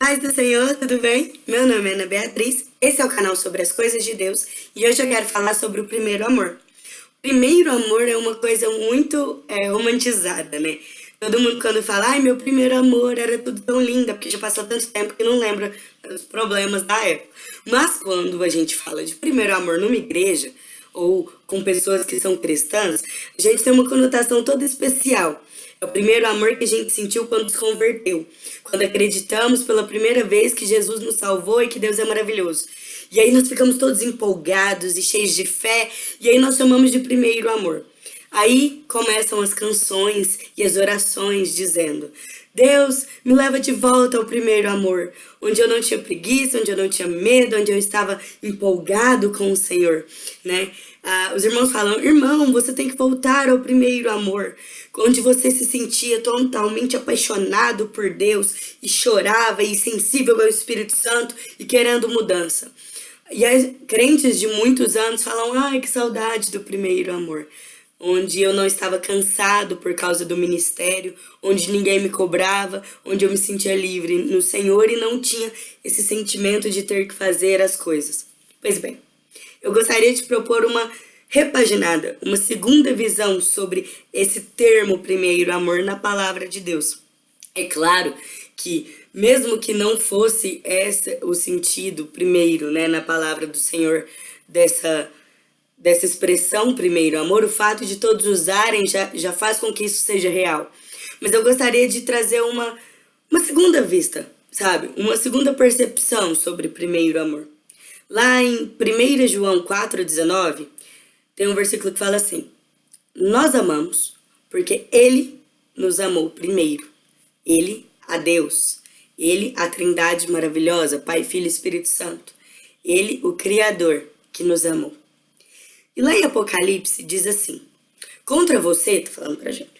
Paz do Senhor, tudo bem? Meu nome é Ana Beatriz, esse é o canal sobre as coisas de Deus e hoje eu quero falar sobre o primeiro amor. Primeiro amor é uma coisa muito é, romantizada, né? Todo mundo quando fala, ai meu primeiro amor era tudo tão lindo, porque já passou tanto tempo que não lembra os problemas da época. Mas quando a gente fala de primeiro amor numa igreja, ou com pessoas que são cristãs, a gente tem uma conotação toda especial. É o primeiro amor que a gente sentiu quando se converteu. Quando acreditamos pela primeira vez que Jesus nos salvou e que Deus é maravilhoso. E aí nós ficamos todos empolgados e cheios de fé. E aí nós chamamos de primeiro amor. Aí começam as canções e as orações dizendo Deus, me leva de volta ao primeiro amor, onde eu não tinha preguiça, onde eu não tinha medo, onde eu estava empolgado com o Senhor, né? Ah, os irmãos falam, irmão, você tem que voltar ao primeiro amor, onde você se sentia totalmente apaixonado por Deus e chorava e sensível ao Espírito Santo e querendo mudança. E as crentes de muitos anos falam, ai, que saudade do primeiro amor onde eu não estava cansado por causa do ministério, onde ninguém me cobrava, onde eu me sentia livre no Senhor e não tinha esse sentimento de ter que fazer as coisas. Pois bem, eu gostaria de propor uma repaginada, uma segunda visão sobre esse termo primeiro, amor na palavra de Deus. É claro que mesmo que não fosse esse o sentido primeiro, né, na palavra do Senhor dessa dessa expressão primeiro amor, o fato de todos usarem já, já faz com que isso seja real. Mas eu gostaria de trazer uma, uma segunda vista, sabe? Uma segunda percepção sobre primeiro amor. Lá em 1 João 4,19, tem um versículo que fala assim, Nós amamos porque Ele nos amou primeiro. Ele, a Deus. Ele, a trindade maravilhosa, Pai, Filho e Espírito Santo. Ele, o Criador, que nos amou. E lá em Apocalipse diz assim, contra você, tá falando pra gente,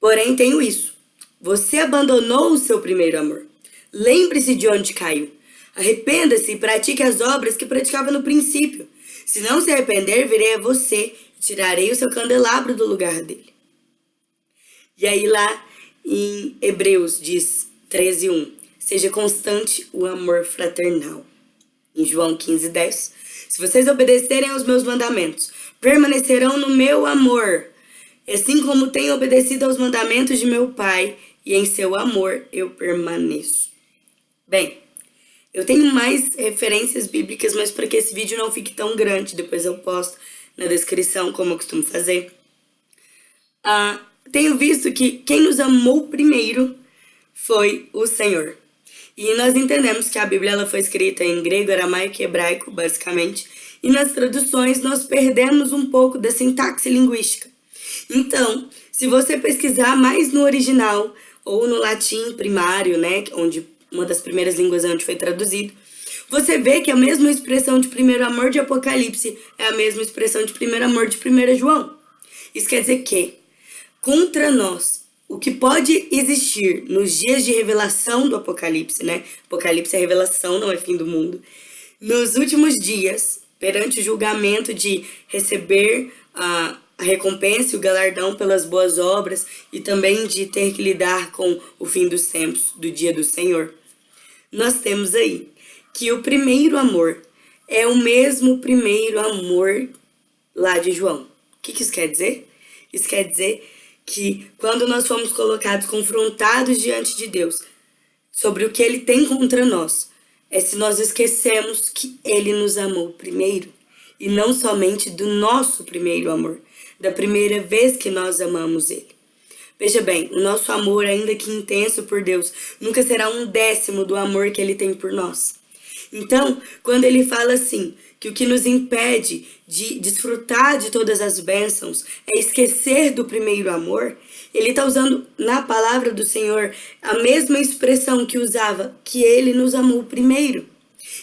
porém tenho isso, você abandonou o seu primeiro amor. Lembre-se de onde caiu. Arrependa-se e pratique as obras que praticava no princípio. Se não se arrepender, virei a você e tirarei o seu candelabro do lugar dele. E aí lá em Hebreus diz 13.1, seja constante o amor fraternal. Em João 15.10, se vocês obedecerem aos meus mandamentos, permanecerão no meu amor, assim como tenho obedecido aos mandamentos de meu Pai, e em seu amor eu permaneço. Bem, eu tenho mais referências bíblicas, mas para que esse vídeo não fique tão grande, depois eu posto na descrição, como eu costumo fazer. Ah, tenho visto que quem nos amou primeiro foi o Senhor. E nós entendemos que a Bíblia ela foi escrita em grego, aramaico e hebraico, basicamente, e nas traduções nós perdemos um pouco da sintaxe linguística. Então, se você pesquisar mais no original ou no latim primário, né, onde uma das primeiras línguas onde foi traduzido, você vê que a mesma expressão de primeiro amor de Apocalipse é a mesma expressão de primeiro amor de 1 João. Isso quer dizer que, contra nós, o que pode existir nos dias de revelação do Apocalipse, né? Apocalipse é revelação, não é fim do mundo. Nos últimos dias, perante o julgamento de receber a, recompensa e o galardão pelas boas obras e também de ter que lidar com o fim dos tempos, do dia do Senhor, nós temos aí que o primeiro amor é o mesmo primeiro amor lá de João. O que isso quer dizer? Isso quer dizer que quando nós fomos colocados, confrontados diante de Deus, sobre o que Ele tem contra nós, é se nós esquecemos que Ele nos amou primeiro, e não somente do nosso primeiro amor, da primeira vez que nós amamos Ele. Veja bem, o nosso amor, ainda que intenso por Deus, nunca será um décimo do amor que Ele tem por nós. Então, quando Ele fala assim, que o que nos impede de desfrutar de todas as bênçãos é esquecer do primeiro amor, ele está usando na palavra do Senhor a mesma expressão que usava, que ele nos amou primeiro.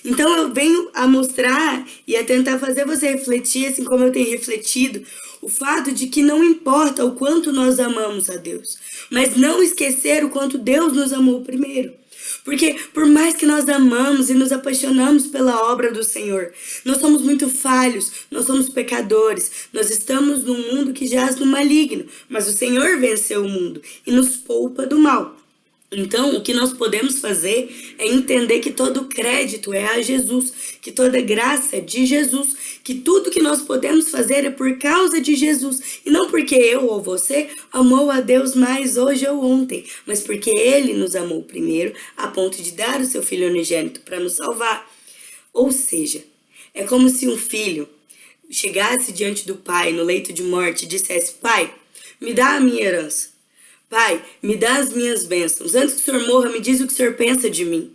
Então eu venho a mostrar e a tentar fazer você refletir, assim como eu tenho refletido, o fato de que não importa o quanto nós amamos a Deus, mas não esquecer o quanto Deus nos amou primeiro. Porque por mais que nós amamos e nos apaixonamos pela obra do Senhor, nós somos muito falhos, nós somos pecadores, nós estamos num mundo que jaz no maligno, mas o Senhor venceu o mundo e nos poupa do mal. Então, o que nós podemos fazer é entender que todo crédito é a Jesus, que toda graça é de Jesus, que tudo que nós podemos fazer é por causa de Jesus, e não porque eu ou você amou a Deus mais hoje ou ontem, mas porque Ele nos amou primeiro, a ponto de dar o seu Filho unigênito para nos salvar. Ou seja, é como se um filho chegasse diante do pai no leito de morte e dissesse, pai, me dá a minha herança. Pai, me dá as minhas bênçãos. Antes que o senhor morra, me diz o que o senhor pensa de mim.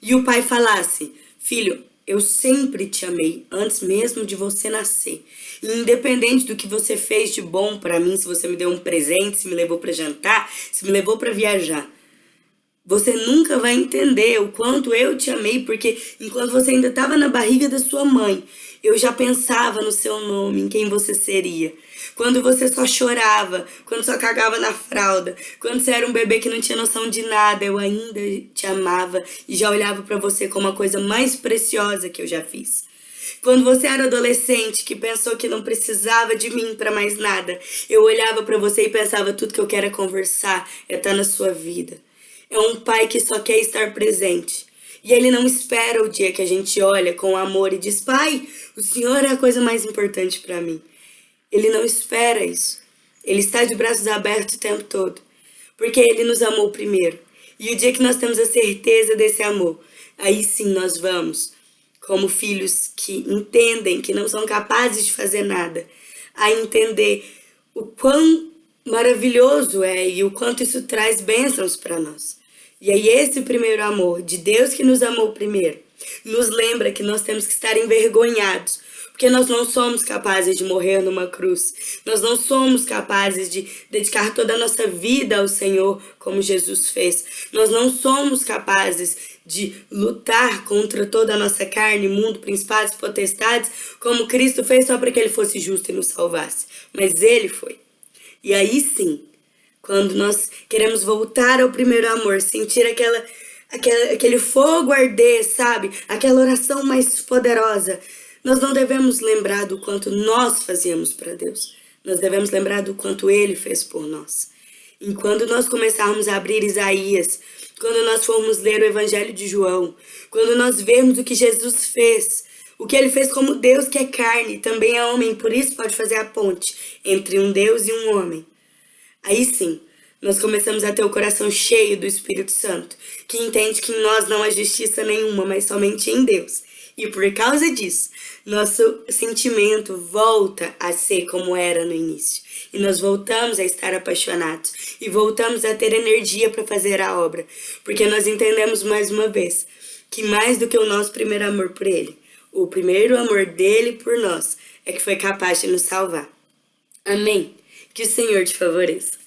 E o pai falasse, filho, eu sempre te amei, antes mesmo de você nascer. E independente do que você fez de bom para mim, se você me deu um presente, se me levou para jantar, se me levou para viajar, você nunca vai entender o quanto eu te amei, porque enquanto você ainda estava na barriga da sua mãe, eu já pensava no seu nome, em quem você seria. Quando você só chorava, quando só cagava na fralda, quando você era um bebê que não tinha noção de nada, eu ainda te amava e já olhava para você como a coisa mais preciosa que eu já fiz. Quando você era adolescente que pensou que não precisava de mim para mais nada, eu olhava para você e pensava tudo que eu quero é conversar, é estar tá na sua vida. É um pai que só quer estar presente. E ele não espera o dia que a gente olha com amor e diz, pai, o Senhor é a coisa mais importante para mim. Ele não espera isso. Ele está de braços abertos o tempo todo. Porque ele nos amou primeiro. E o dia que nós temos a certeza desse amor, aí sim nós vamos, como filhos que entendem que não são capazes de fazer nada, a entender o quão maravilhoso é e o quanto isso traz bênçãos para nós. E aí esse primeiro amor de Deus que nos amou primeiro, nos lembra que nós temos que estar envergonhados, porque nós não somos capazes de morrer numa cruz. Nós não somos capazes de dedicar toda a nossa vida ao Senhor, como Jesus fez. Nós não somos capazes de lutar contra toda a nossa carne, mundo, principados, potestades, como Cristo fez só para que Ele fosse justo e nos salvasse. Mas Ele foi. E aí sim, quando nós queremos voltar ao primeiro amor, sentir aquela, aquela, aquele fogo arder, sabe? Aquela oração mais poderosa. Nós não devemos lembrar do quanto nós fazíamos para Deus. Nós devemos lembrar do quanto Ele fez por nós. E quando nós começarmos a abrir Isaías, quando nós formos ler o Evangelho de João, quando nós vermos o que Jesus fez, o que ele fez como Deus que é carne, também é homem, por isso pode fazer a ponte entre um Deus e um homem. Aí sim, nós começamos a ter o coração cheio do Espírito Santo, que entende que em nós não há justiça nenhuma, mas somente em Deus. E por causa disso, nosso sentimento volta a ser como era no início. E nós voltamos a estar apaixonados. E voltamos a ter energia para fazer a obra. Porque nós entendemos mais uma vez que mais do que o nosso primeiro amor por Ele, o primeiro amor dele por nós é que foi capaz de nos salvar. Amém. Que o Senhor te favoreça.